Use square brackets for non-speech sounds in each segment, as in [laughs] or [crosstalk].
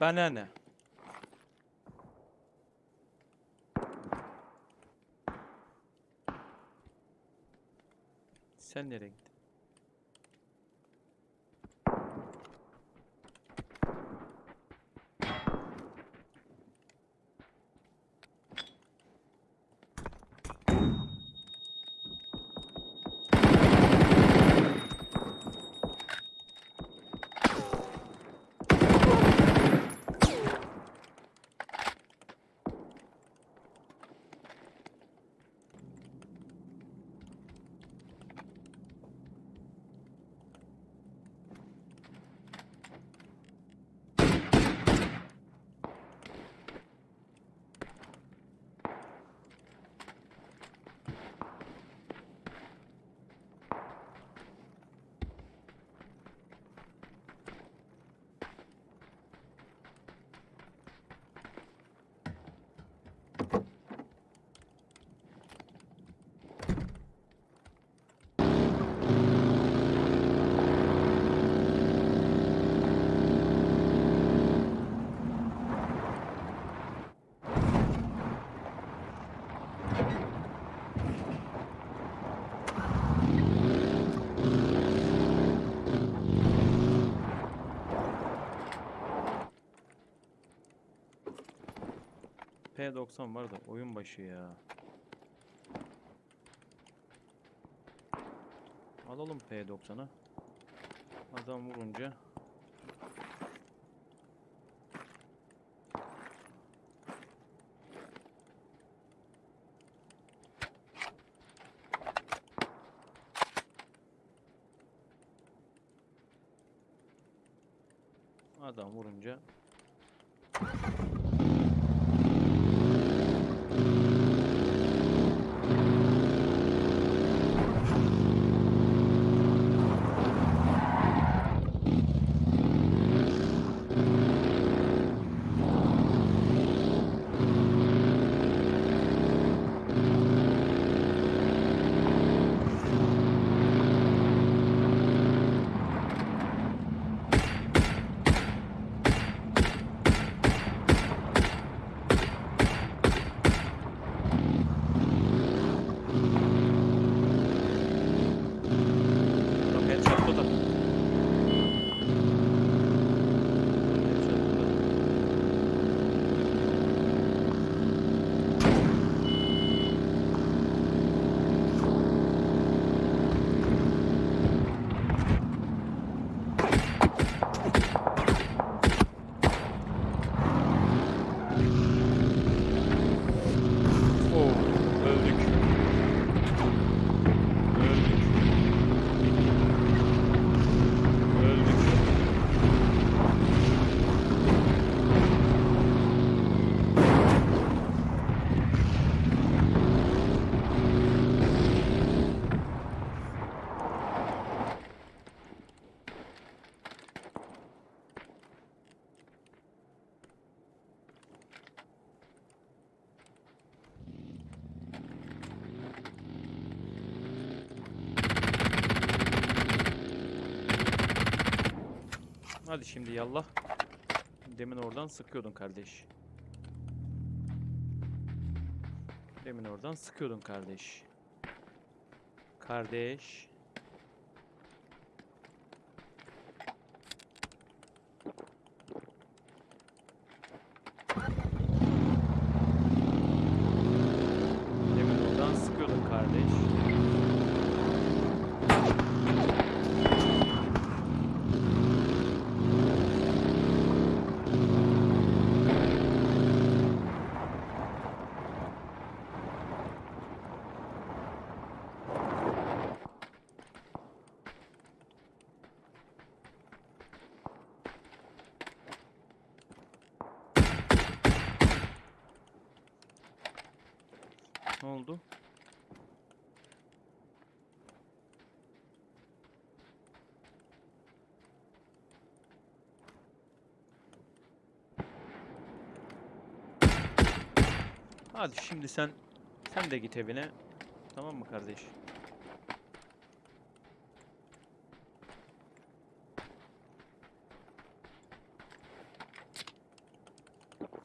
Bana ne? Sen nereye gittin? P90 var da oyun başı ya. Alalım P90'ı. Adam vurunca. Adam vurunca Hadi şimdi yallah. Demin oradan sıkıyordun kardeş. Demin oradan sıkıyordun kardeş. Kardeş. Demin oradan sıkıyordun kardeş. Ne oldu? Hadi şimdi sen sen de git evine. Tamam mı kardeş?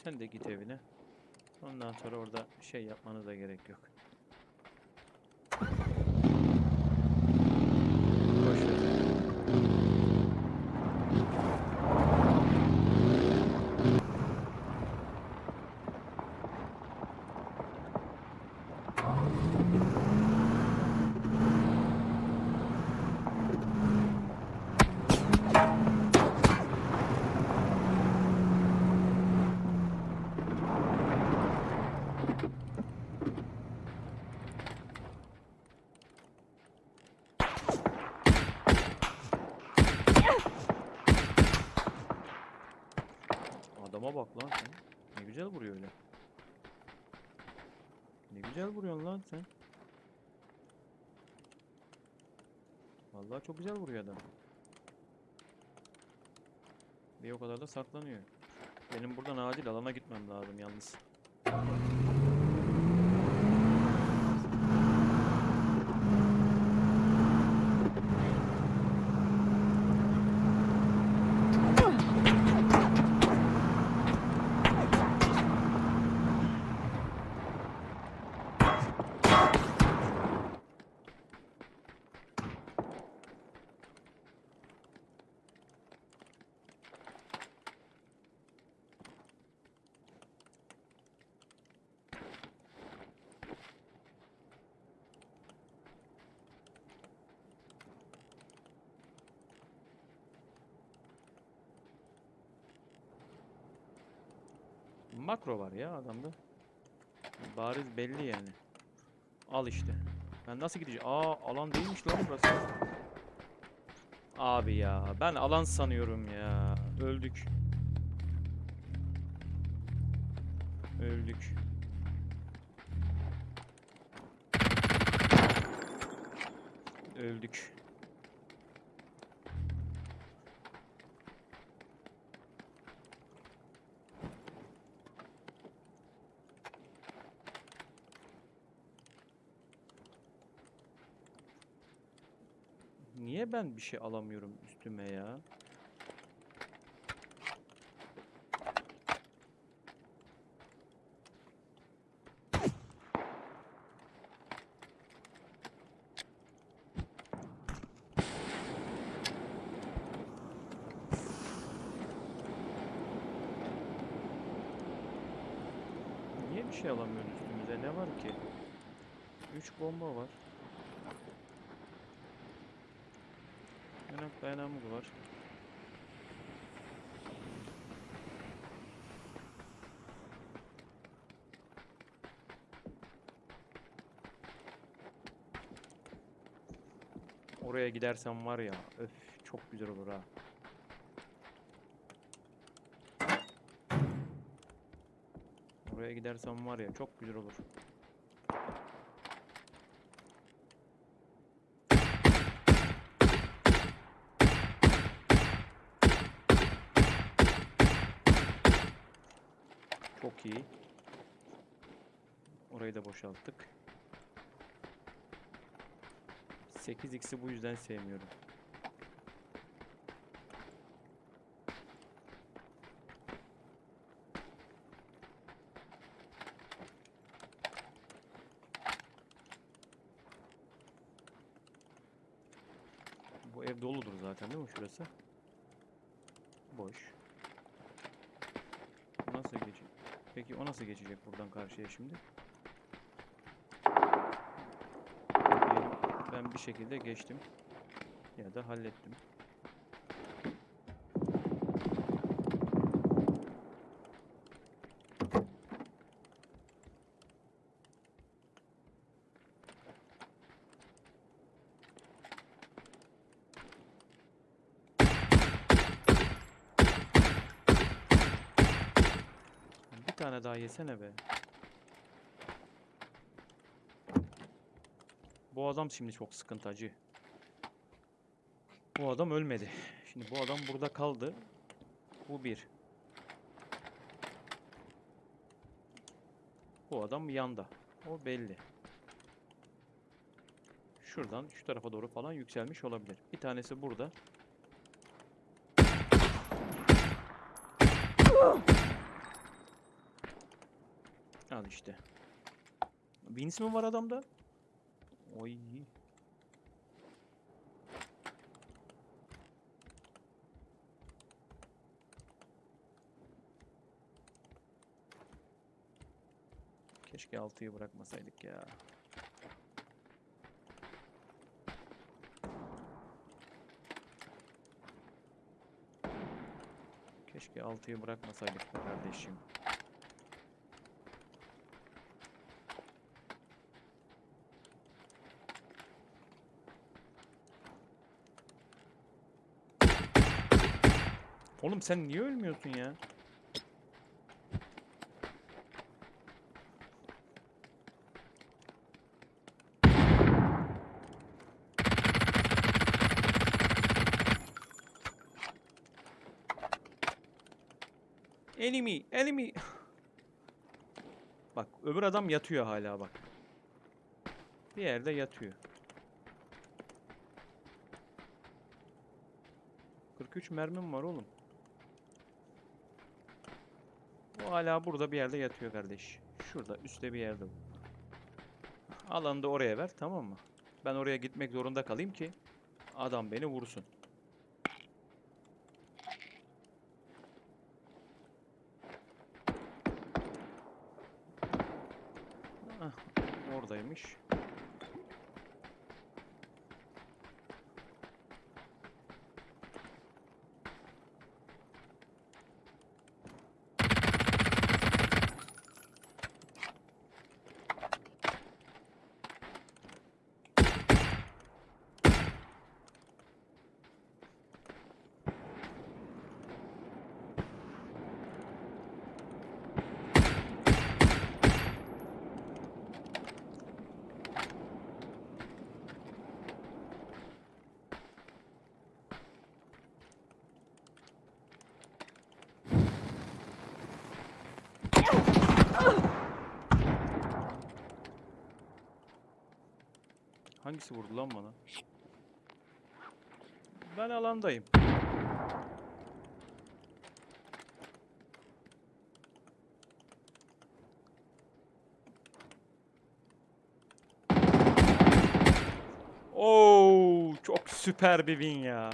Sen de git evine. Ondan sonra orada şey yapmanıza gerek yok. Boş ver. Adama bak lan sen. Ne güzel vuruyor öyle. Ne güzel vuruyorsun lan sen. Vallahi çok güzel vuruyor adam. Bir o kadar da saklanıyor. Benim buradan acil alana gitmem lazım yalnız. Makro var ya adamda. Bariz belli yani. Al işte. Ben nasıl gideceğim? Aa alan değilmiş lan burası. Abi ya ben alan sanıyorum ya. Öldük. Öldük. Öldük. Niye ben bir şey alamıyorum üstüme ya? Niye bir şey alamıyoruz üstümüze? Ne var ki? 3 bomba var. Yanak dayanamız var. Oraya gidersem var ya, öf çok güzel olur ha. Oraya gidersem var ya, çok güzel olur. İyi. Orayı da boşalttık. 8x'i bu yüzden sevmiyorum. Bu ev doludur zaten değil mi şurası? Boş. Nasıl geçecek? Peki o nasıl geçecek buradan karşıya şimdi? Ben bir şekilde geçtim. Ya da hallettim. Tane daha yesene be. Bu adam şimdi çok sıkıntı acı. Bu adam ölmedi. Şimdi bu adam burada kaldı. Bu bir. Bu adam yanda. O belli. Şuradan şu tarafa doğru falan yükselmiş olabilir. Bir tanesi burada. Al işte. Vince mi var adamda? Oy. Keşke altıyı bırakmasaydık ya. Keşke altıyı bırakmasaydık be kardeşim. Oğlum sen niye ölmüyorsun ya? Enemy, enemy. [laughs] Bak öbür adam yatıyor hala bak. Bir yerde yatıyor. 43 mermim var oğlum. O hala burada bir yerde yatıyor kardeş. Şurada üstte bir yerde. Alanı da oraya ver tamam mı? Ben oraya gitmek zorunda kalayım ki adam beni vursun. Ah, oradaymış. Hangisi vurdu lan bana? Ben alandayım. Oo, çok süper bir win ya.